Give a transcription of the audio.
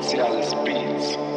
mix as beats.